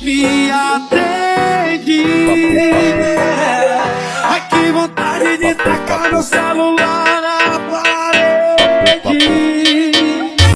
me atende. Ai que vontade de tacar meu celular na parede.